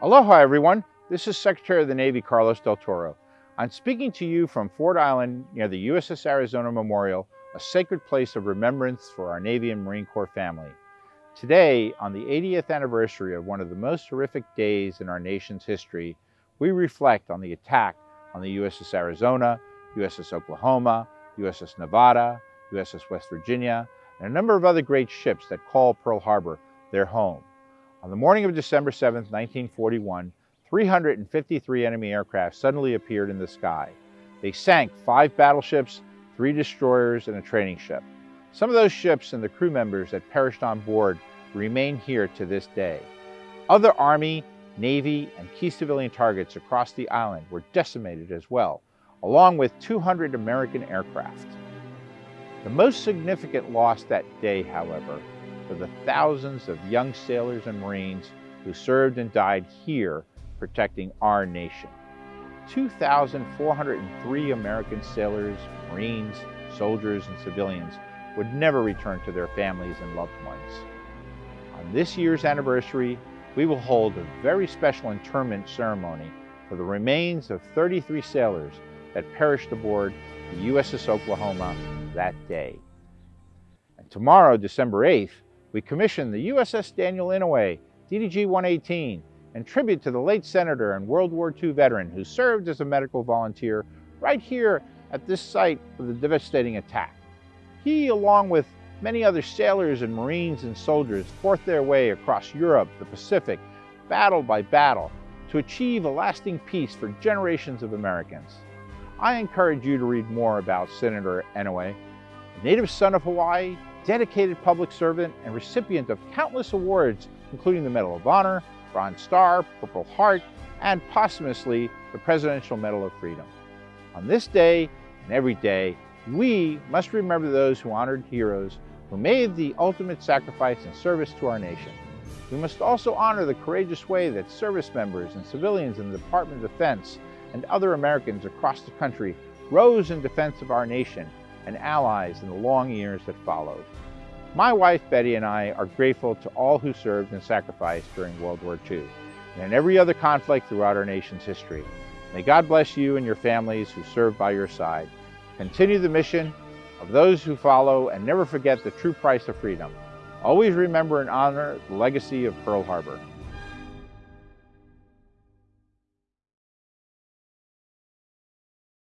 Aloha everyone, this is Secretary of the Navy Carlos Del Toro. I'm speaking to you from Ford Island near the USS Arizona Memorial, a sacred place of remembrance for our Navy and Marine Corps family. Today, on the 80th anniversary of one of the most horrific days in our nation's history, we reflect on the attack on the USS Arizona, USS Oklahoma, USS Nevada, USS West Virginia, and a number of other great ships that call Pearl Harbor their home. On the morning of December 7, 1941, 353 enemy aircraft suddenly appeared in the sky. They sank five battleships, three destroyers, and a training ship. Some of those ships and the crew members that perished on board remain here to this day. Other Army, Navy, and key civilian targets across the island were decimated as well, along with 200 American aircraft. The most significant loss that day, however, for the thousands of young sailors and Marines who served and died here protecting our nation. 2,403 American sailors, Marines, soldiers, and civilians would never return to their families and loved ones. On this year's anniversary, we will hold a very special interment ceremony for the remains of 33 sailors that perished aboard the USS Oklahoma that day. And tomorrow, December 8th, we commissioned the USS Daniel Inouye DDG-118 in tribute to the late senator and World War II veteran who served as a medical volunteer right here at this site of the devastating attack. He, along with many other sailors and Marines and soldiers, fought their way across Europe, the Pacific, battle by battle, to achieve a lasting peace for generations of Americans. I encourage you to read more about Senator Inouye, native son of Hawaii, dedicated public servant and recipient of countless awards, including the Medal of Honor, Bronze Star, Purple Heart, and posthumously the Presidential Medal of Freedom. On this day and every day, we must remember those who honored heroes who made the ultimate sacrifice in service to our nation. We must also honor the courageous way that service members and civilians in the Department of Defense and other Americans across the country rose in defense of our nation and allies in the long years that followed. My wife Betty and I are grateful to all who served and sacrificed during World War II and in every other conflict throughout our nation's history. May God bless you and your families who serve by your side. Continue the mission of those who follow and never forget the true price of freedom. Always remember and honor the legacy of Pearl Harbor.